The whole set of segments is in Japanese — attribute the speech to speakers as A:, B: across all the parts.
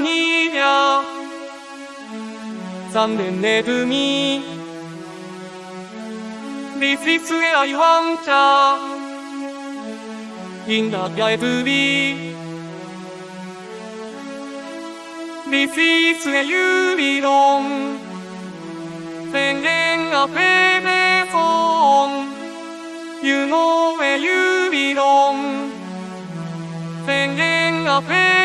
A: 희며 잠든 내 둠이 리스리스의 아이 황자 인답야의 두비 리스리스의
B: 유비동 생행 앞에 배송 유노의 유비동 생행 앞에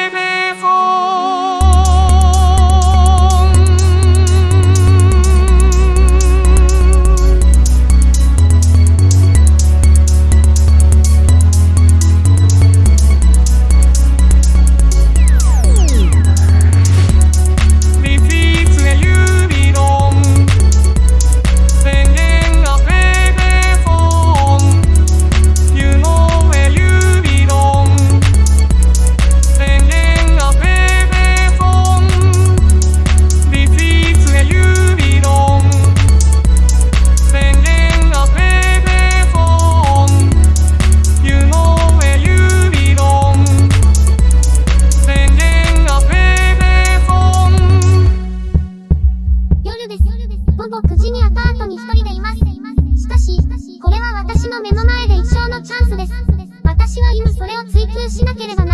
B: 封しなければ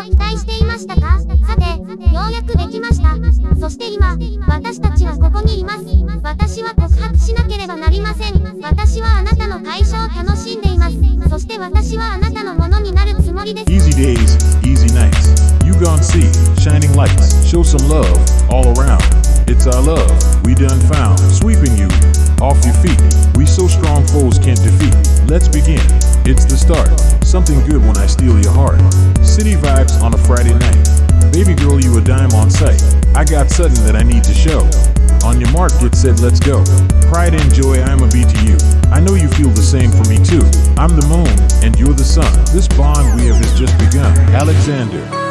B: ないことを期待していましたかさて、ようやくできました。そして今、私たちはここにいます。私は告白しなければなりません。私はあなたの会社を楽しんでいます。そして私はあなたのものになるつもりです。
C: Easy days, easy nights. You gone see shining lights. Show some love all around. It's our love we done found. Sweeping you off your feet. We so strong foes can't defeat. Let's begin. It's the start. Something good when I steal your heart. Something that I need to show. On your mark, get set, let's go. Pride and joy, I'ma be to you. I know you feel the same for me too. I'm the moon, and you're the sun. This bond we have has just begun. Alexander.